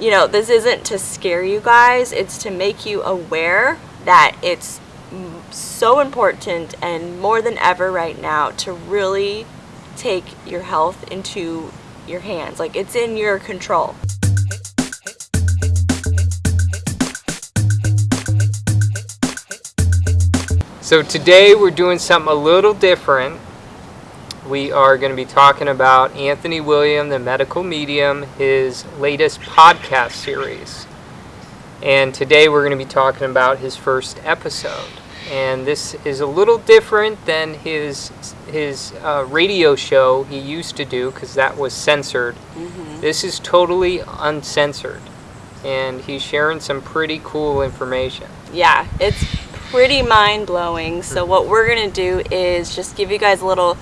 you know, this isn't to scare you guys, it's to make you aware that it's so important and more than ever right now to really take your health into your hands. Like it's in your control. So today we're doing something a little different. We are going to be talking about Anthony William, the medical medium, his latest podcast series. And today we're going to be talking about his first episode. And this is a little different than his his uh, radio show he used to do because that was censored. Mm-hmm. This is totally uncensored, and he's sharing some pretty cool information. Yeah, it's pretty mind blowing. So what we're gonna do is just give you guys a little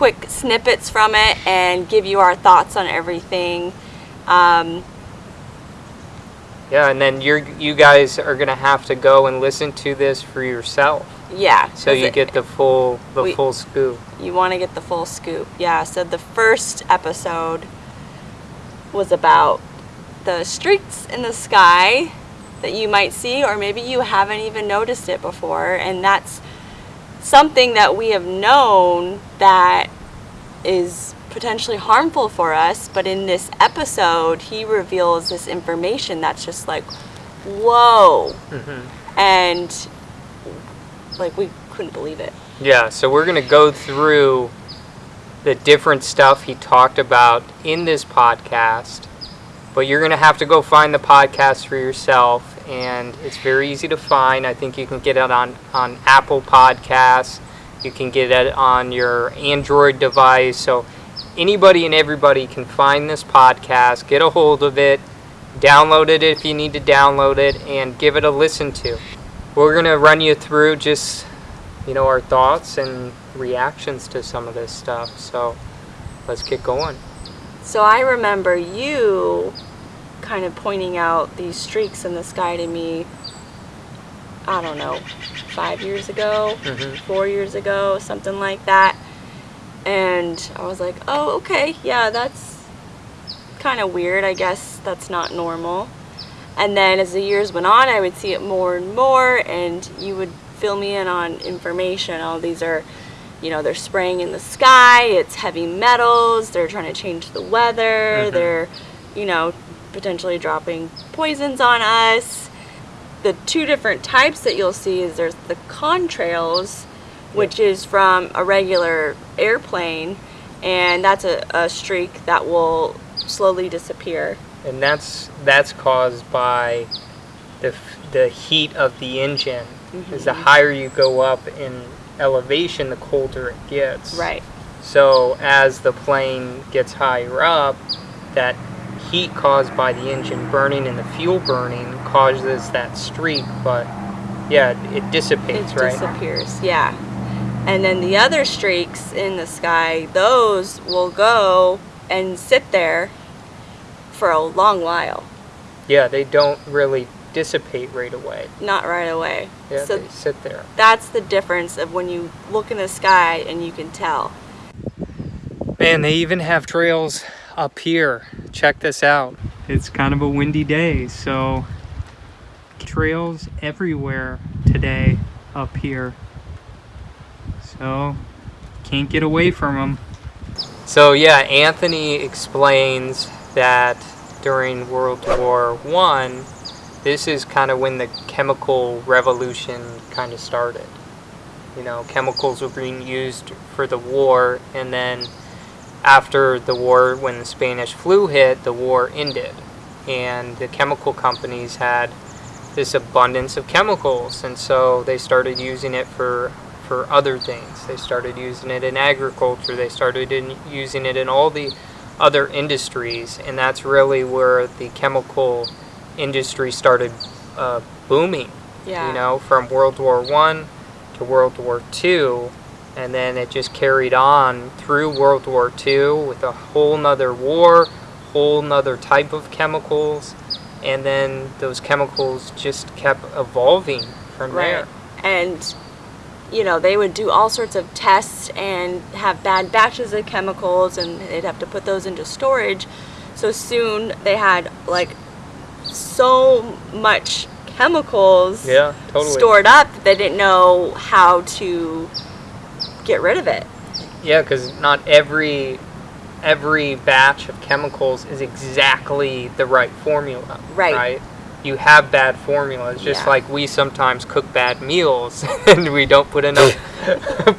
quick snippets from it and give you our thoughts on everything. Um, yeah, and then you're you guys are gonna have to go and listen to this for yourself. Yeah. So you it, get the full the we, full scoop. You want to get the full scoop. Yeah. So the first episode was about the streaks in the sky that you might see or maybe you haven't even noticed it before and that's something that we have known that is potentially harmful for us but in this episode he reveals this information that's just like whoa mm-hmm. and like we couldn't believe it yeah so we're going to go through the different stuff he talked about in this podcast but you're going to have to go find the podcast for yourself, and it's very easy to find. I think you can get it on, on Apple Podcasts. You can get it on your Android device. So anybody and everybody can find this podcast, get a hold of it, download it if you need to download it, and give it a listen to. We're going to run you through just, you know, our thoughts and reactions to some of this stuff. So let's get going. So I remember you kind of pointing out these streaks in the sky to me, I don't know, five years ago, mm-hmm. four years ago, something like that. And I was like, oh, okay, yeah, that's kind of weird. I guess that's not normal. And then as the years went on, I would see it more and more, and you would fill me in on information. All these are you know, they're spraying in the sky, it's heavy metals, they're trying to change the weather, mm-hmm. they're, you know, potentially dropping poisons on us. The two different types that you'll see is there's the contrails, which yep. is from a regular airplane, and that's a, a streak that will slowly disappear. And that's that's caused by the the heat of the engine. Mm-hmm. Is the higher you go up in elevation, the colder it gets. Right. So as the plane gets higher up, that heat caused by the engine burning and the fuel burning causes that streak, but yeah, it dissipates, it right? disappears, yeah. And then the other streaks in the sky, those will go and sit there for a long while. Yeah, they don't really dissipate right away. Not right away. Yeah, so they sit there. That's the difference of when you look in the sky and you can tell. Man, they even have trails up here. Check this out. It's kind of a windy day, so trails everywhere today up here. So, can't get away from them. So yeah, Anthony explains that during World War One, this is kind of when the chemical revolution kind of started. You know, chemicals were being used for the war, and then after the war, when the Spanish flu hit, the war ended. And the chemical companies had this abundance of chemicals, and so they started using it for for other things. They started using it in agriculture. They started in using it in all the other industries, and that's really where the chemical industry started uh, booming. Yeah. You know, from World War One to World War Two, and then it just carried on through World War Two with a whole nother war, whole nother type of chemicals, and then those chemicals just kept evolving from right. there. And you know, they would do all sorts of tests and have bad batches of chemicals, and they'd have to put those into storage. So soon they had like so much chemicals Yeah, totally. stored up that they didn't know how to get rid of it. Yeah, because not every every batch of chemicals is exactly the right formula. Right. You have bad formulas, just Yeah. like we sometimes cook bad meals and we don't put enough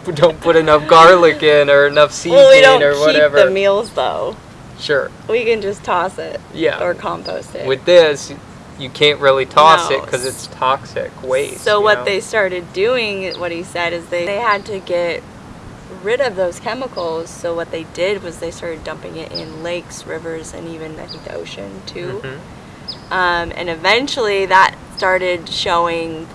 don't put enough garlic in or enough seasoning well, we don't or keep whatever. the meals though. sure. We can just toss it Yeah. or compost it. With this, you can't really toss it because it's toxic waste. so what know? they started doing, what he said, is they, they had to get rid of those chemicals. So what they did was they started dumping it in lakes, rivers, and even I think the ocean too. Mhm. Um, and eventually that started showing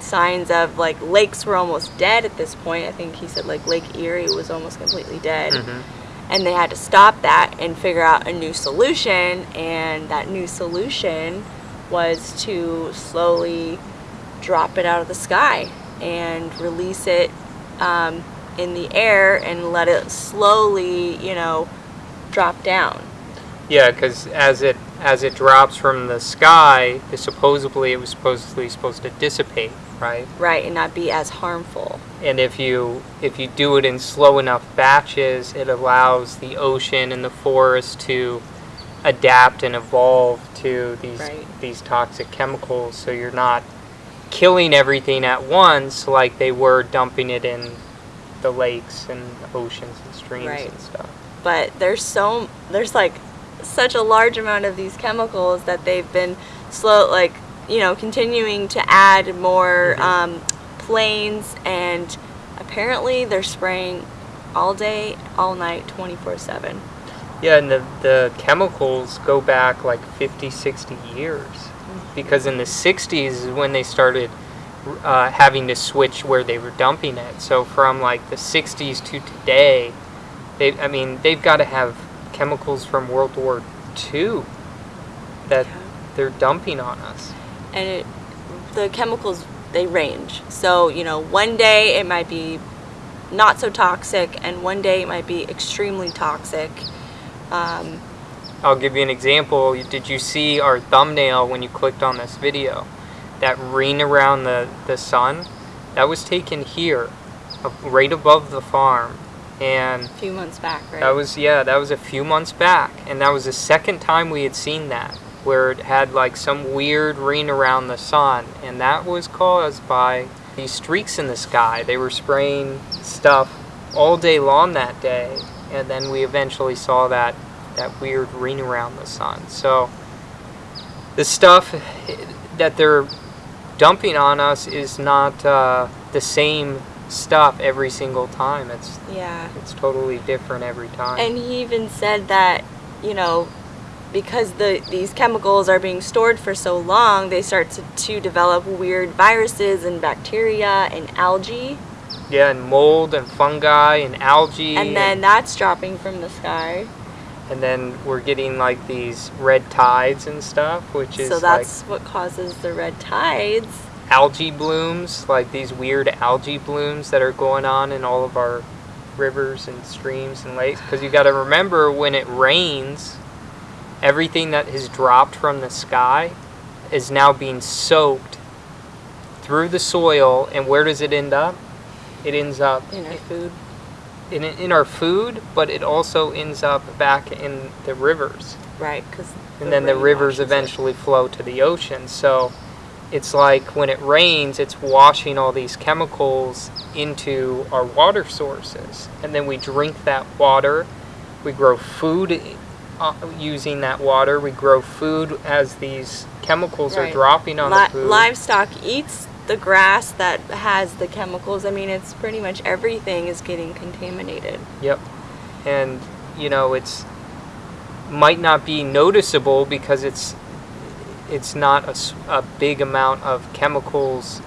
signs of like lakes were almost dead at this point. I think he said like Lake Erie was almost completely dead. Mhm. And they had to stop that and figure out a new solution. And that new solution was to slowly drop it out of the sky and release it um, in the air and let it slowly, you know, drop down. Yeah, because as it as it drops from the sky, supposedly it was supposedly supposed to dissipate, right? Right, and not be as harmful. And if you if you do it in slow enough batches, it allows the ocean and the forest to adapt and evolve to these Right. these toxic chemicals. So you're not killing everything at once like they were dumping it in the lakes and oceans and streams Right. and stuff. but there's so there's like such a large amount of these chemicals that they've been slow like you know continuing to add more Mhm. um, planes and apparently they're spraying all day all night 24 7 Yeah, and the, the chemicals go back like 50, 60 years. Because in the 60s is when they started uh, having to switch where they were dumping it. So from like the 60s to today, they, I mean, they've got to have chemicals from World War II that they're dumping on us. and it, the chemicals they range so you know one day it might be not so toxic and one day it might be extremely toxic um, I'll give you an example. Did you see our thumbnail when you clicked on this video? That ring around the, the sun? That was taken here, right above the farm. And a few months back right that was, yeah, that was a few months back. And that was the second time we had seen that, where it had like some weird ring around the sun. And that was caused by these streaks in the sky. They were spraying stuff all day long that day. And then we eventually saw that that weird ring around the sun. So the stuff that they're dumping on us is not uh, the same stuff every single time. It's yeah it's totally different every time. And he even said that, you know, because the these chemicals are being stored for so long, they start to, to develop weird viruses and bacteria and algae. yeah, and mold and fungi and algae. And then that's dropping from the sky. And then we're getting like these red tides and stuff, which is So like that's what causes the red tides. algae blooms, like these weird algae blooms that are going on in all of our rivers and streams and lakes. Because you got to remember when it rains, everything that has dropped from the sky is now being soaked through the soil. And where does it end up? It ends up in our food. In, in our food, but it also ends up back in the rivers Right, because and then the rivers eventually flow to the ocean. So it's like when it rains, it's washing all these chemicals into our water sources, and then we drink that water. We grow food uh, using that water. We grow food as these chemicals are dropping on Li- the food. livestock eats the grass that has the chemicals. I mean, it's pretty much everything is getting contaminated. Yep. And you know, it's might not be noticeable because it's it's not a, a big amount of chemicals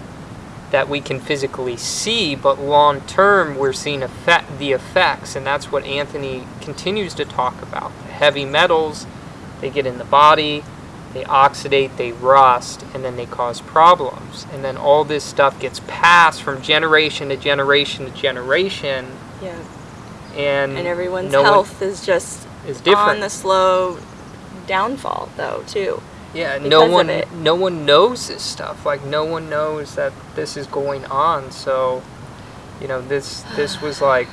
that we can physically see, but long term we're seeing effect, the effects, and that's what Anthony continues to talk about. The heavy metals, they get in the body, they oxidate, they rust, and then they cause problems. And then all this stuff gets passed from generation to generation to generation, Yeah. and And everyone's no health is just is different. on the slow downfall, though, too. Yeah, no one no one knows this stuff. Like no one knows that this is going on. So, you know, this this was like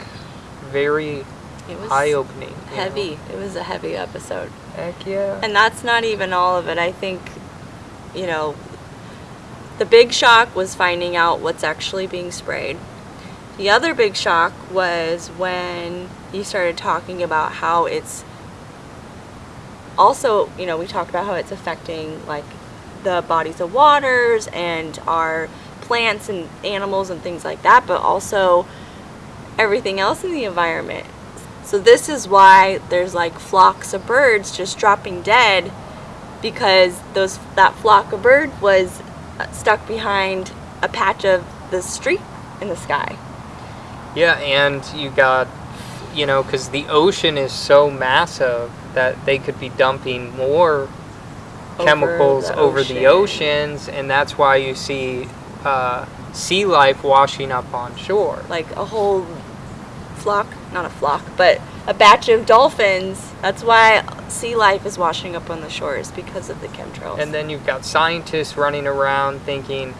very It was eye opening. heavy. It was a heavy episode. Heck yeah. And that's not even all of it. I think, you know, the big shock was finding out what's actually being sprayed. The other big shock was when he started talking about how it's also, you know, we talked about how it's affecting like the bodies of waters and our plants and animals and things like that, but also everything else in the environment. So this is why there's like flocks of birds just dropping dead because those that flock of bird was uh, stuck behind a patch of the street in the sky. Yeah, and you got, you know, because the ocean is so massive that they could be dumping more Over chemicals the over the oceans, and that's why you see uh, sea life washing up on shore. Like a whole flock, not a flock, but a batch of dolphins. That's why sea life is washing up on the shores because of the chemtrails. And then you've got scientists running around thinking,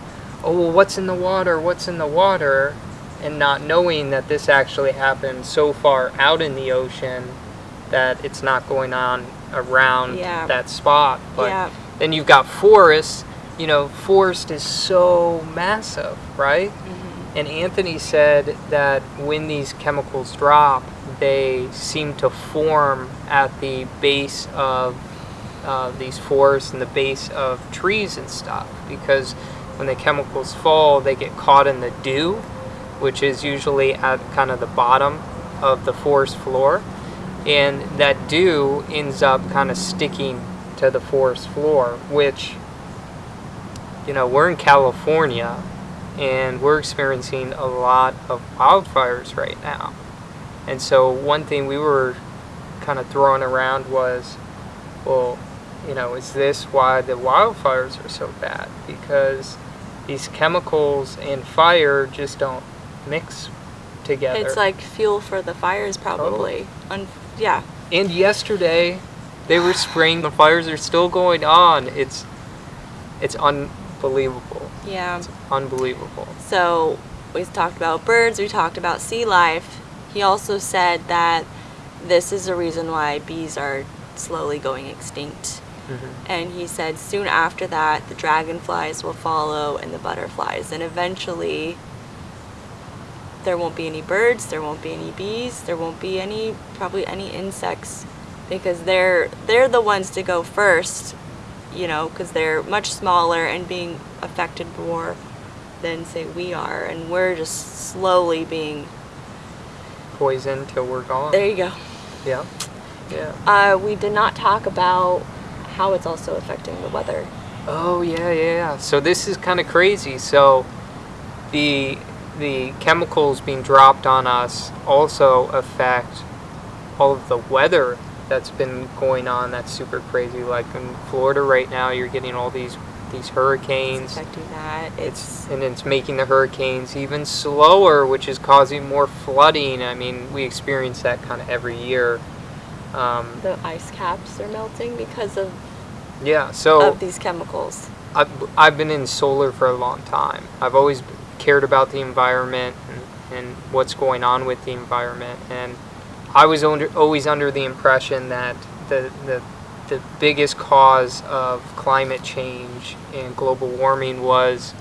oh, well, what's in the water? What's in the water? And not knowing that this actually happened so far out in the ocean that it's not going on around Yeah. that spot. But yeah, then you've got forests. You know, forest is so massive, right? Mm-hmm. And Anthony said that when these chemicals drop, they seem to form at the base of uh, these forests and the base of trees and stuff. Because when the chemicals fall, they get caught in the dew, which is usually at kind of the bottom of the forest floor. And that dew ends up kind of sticking to the forest floor, which, you know, we're in California and we're experiencing a lot of wildfires right now. And so one thing we were kind of throwing around was, well, you know, is this why the wildfires are so bad? Because these chemicals and fire just don't mix together. it's like fuel for the fires, probably. Un- yeah, and yesterday they were spraying the fires are still going on. It's it's unbelievable. Yeah. It's unbelievable. So we talked about birds, we talked about sea life. He also said that this is the reason why bees are slowly going extinct. hmm And he said soon after that, the dragonflies will follow and the butterflies. And eventually, there won't be any birds, there won't be any bees, there won't be any, probably any insects. Because they're, they're the ones to go first, you know, because they're much smaller and being affected more than, say, we are. And we're just slowly being, poisoned till we're gone. there you go. Yeah. Yeah. Uh, we did not talk about how it's also affecting the weather. Oh yeah, yeah, yeah. So this is kind of crazy. So the the chemicals being dropped on us also affect all of the weather that's been going on. That's super crazy. Like in Florida right now, you're getting all these these hurricanes. It's affecting that. It's It's and it's making the hurricanes even slower, which is causing more flooding. I mean, we experience that kind of every year. Um, the ice caps are melting because of, yeah. So of these chemicals. I've, I've been in solar for a long time. I've always cared about the environment and, and what's going on with the environment. And I was under, always under the impression that the, the, the biggest cause of climate change and global warming was,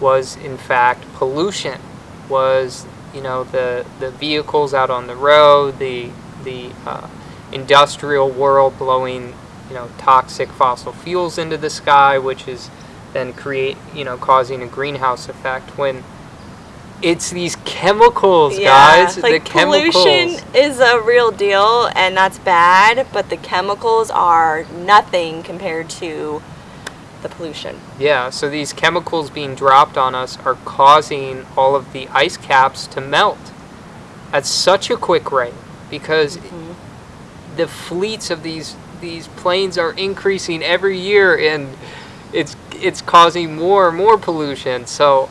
was in fact pollution, was you know the, the vehicles out on the road, the, the uh, industrial world blowing you know toxic fossil fuels into the sky, which is then create you know causing a greenhouse effect when it's these chemicals, guys. like the chemicals. pollution is a real deal, and that's bad. But the chemicals are nothing compared to the pollution. Yeah, so these chemicals being dropped on us are causing all of the ice caps to melt at such a quick rate because mm-hmm. the fleets of these these planes are increasing every year and it's it's causing more and more pollution. So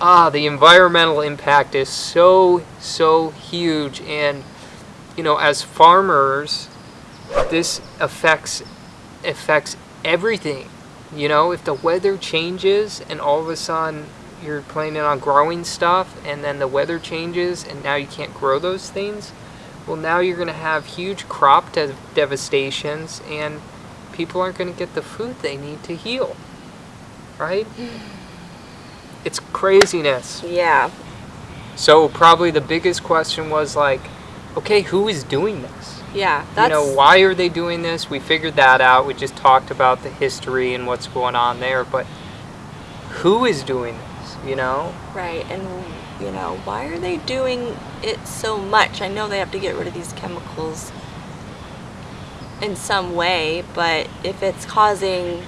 ah, the environmental impact is so so huge and you know, as farmers this affects affects everything. You know, if the weather changes and all of a sudden you're planning on growing stuff and then the weather changes and now you can't grow those things, well, now you're going to have huge crop de- devastations and people aren't going to get the food they need to heal. Right? It's craziness. Yeah. So, probably the biggest question was like, okay, who is doing this? Yeah. That's you know, why are they doing this? We figured that out. We just talked about the history and what's going on there, but who is doing this, you know? right. And you know, why are they doing it so much? I know they have to get rid of these chemicals in some way, but if it's causing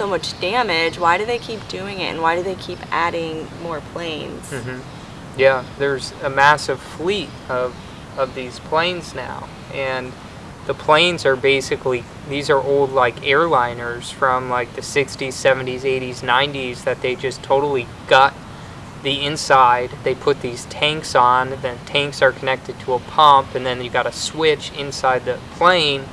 so much damage, why do they keep doing it and why do they keep adding more planes? hmm Yeah, there's a massive fleet of of these planes now, and the planes are basically these are old like airliners from like the 60s, 70s, 80s, 90s that they just totally gut the inside. They put these tanks on, then tanks are connected to a pump, and then you got a switch inside the plane.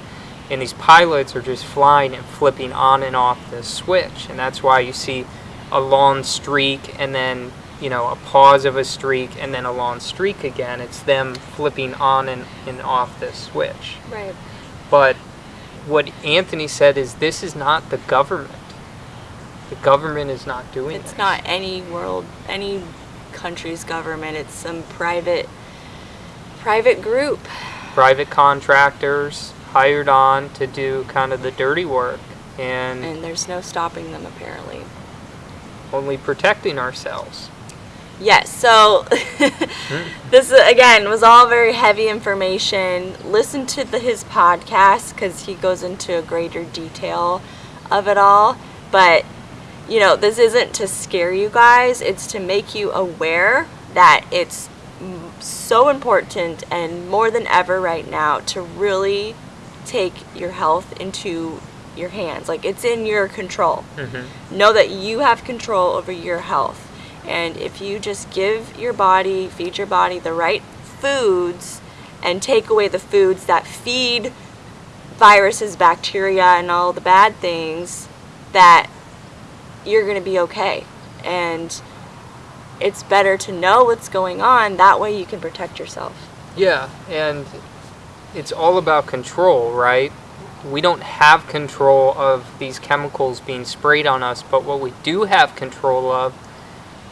And these pilots are just flying and flipping on and off the switch, and that's why you see a long streak and then you know a pause of a streak and then a long streak again. It's them flipping on and, and off the switch. Right. But what Anthony said is this is not the government. The government is not doing It's this. not any world, any country's government. It's some private, private group. private contractors hired on to do kind of the dirty work and And there's no stopping them apparently. only protecting ourselves. Yes, so this again was all very heavy information. Listen to the, his podcast because he goes into a greater detail of it all. But you know, this isn't to scare you guys, it's to make you aware that it's so important and more than ever right now to really take your health into your hands. Like it's in your control. Mm-hmm. Know that you have control over your health. And if you just give your body, feed your body the right foods and take away the foods that feed viruses, bacteria, and all the bad things, that you're going to be okay. And it's better to know what's going on. That way you can protect yourself. Yeah, and it's all about control, right? We don't have control of these chemicals being sprayed on us, but what we do have control of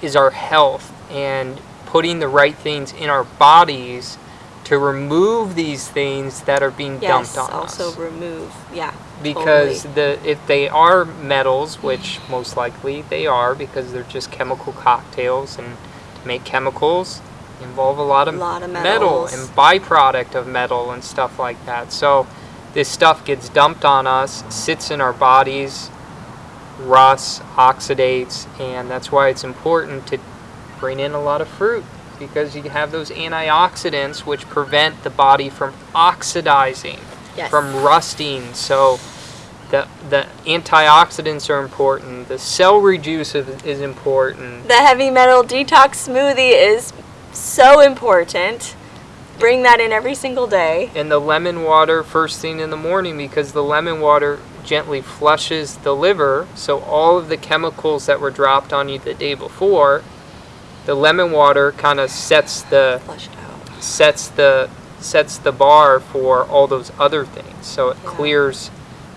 is our health and putting the right things in our bodies to remove these things that are being Yes, dumped on also us. remove. Yeah. because totally. the if they are metals, which most likely they are, because they're just chemical cocktails, and to make chemicals involve a lot of, Lot of metal and byproduct of metal and stuff like that. So this stuff gets dumped on us, sits in our bodies, rusts, oxidates, and that's why it's important to bring in a lot of fruit because you have those antioxidants which prevent the body from oxidizing Yes. from rusting. So the the antioxidants are important. The celery juice is, is important. The heavy metal detox smoothie is so important. Bring that in every single day. And the lemon water first thing in the morning because the lemon water gently flushes the liver. So all of the chemicals that were dropped on you the day before, the lemon water kind of sets the Flush it out. sets the sets the bar for all those other things. So it Yeah. clears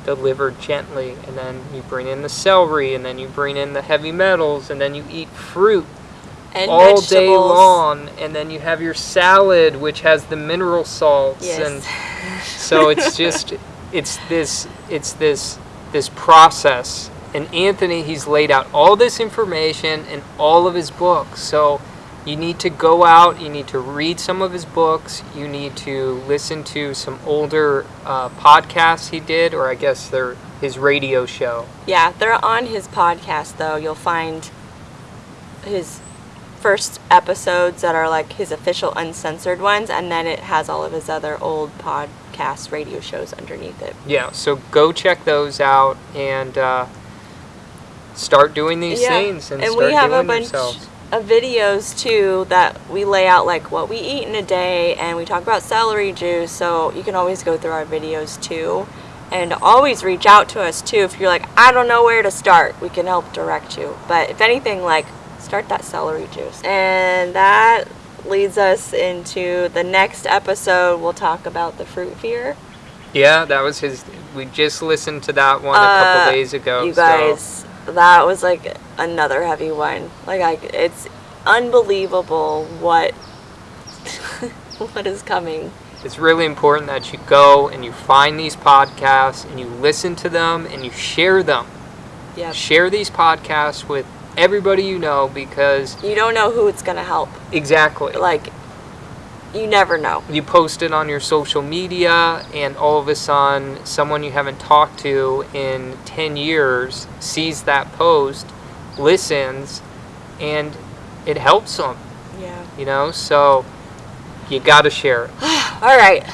the liver gently, and then you bring in the celery, and then you bring in the heavy metals, and then you eat fruit And all vegetables. day long, and then you have your salad, which has the mineral salts, Yes. and so it's just it's this it's this this process. And Anthony, he's laid out all this information in all of his books. So you need to go out, you need to read some of his books, you need to listen to some older uh, podcasts he did, or I guess they're his radio show. Yeah, they're on his podcast though. You'll find his first episodes that are like his official uncensored ones, and then it has all of his other old podcast radio shows underneath it. Yeah, so go check those out and uh, start doing these Yeah, things and, and start we have a bunch themselves. of videos too that we lay out like what we eat in a day, and we talk about celery juice. So you can always go through our videos too, And always reach out to us too if you're like, I don't know where to start. We can help direct you. But if anything, like, start that celery juice. And that leads us into the next episode. We'll talk about the fruit fear. Yeah, that was his. We just listened to that one a couple Uh, days ago. You so- guys, that was like another heavy one. Like, I, it's unbelievable what what is coming. It's really important that you go and you find these podcasts and you listen to them and you share them. Yeah. Share these podcasts with everybody you know because You don't know who it's gonna help. exactly. Like, you never know. you post it on your social media and all of a sudden someone you haven't talked to in 10 years sees that post listens and it helps them Yeah. you know so you got to share it All right,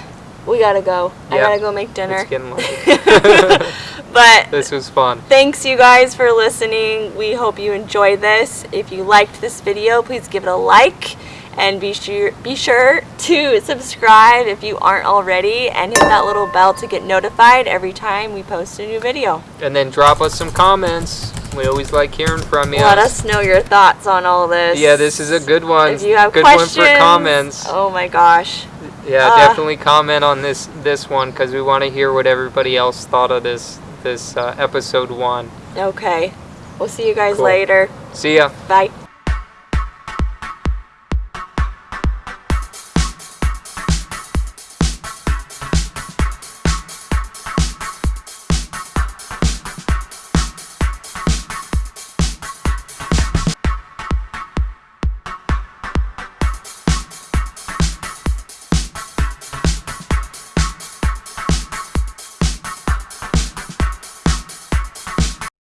we gotta go. I gotta go make dinner. it's getting late but this was fun thanks you guys for listening. We hope you enjoyed this. If you liked this video, please give it a like and be sure be sure to subscribe if you aren't already and hit that little bell to get notified every time we post a new video. and then drop us some comments we always like hearing from you Let us know your thoughts on all this. yeah this is a good one If you have good questions, one for comments Oh my gosh. yeah uh, definitely comment on this this one because we want to hear what everybody else thought of this this uh, episode one Okay. We'll see you guys Cool. later. see ya Bye.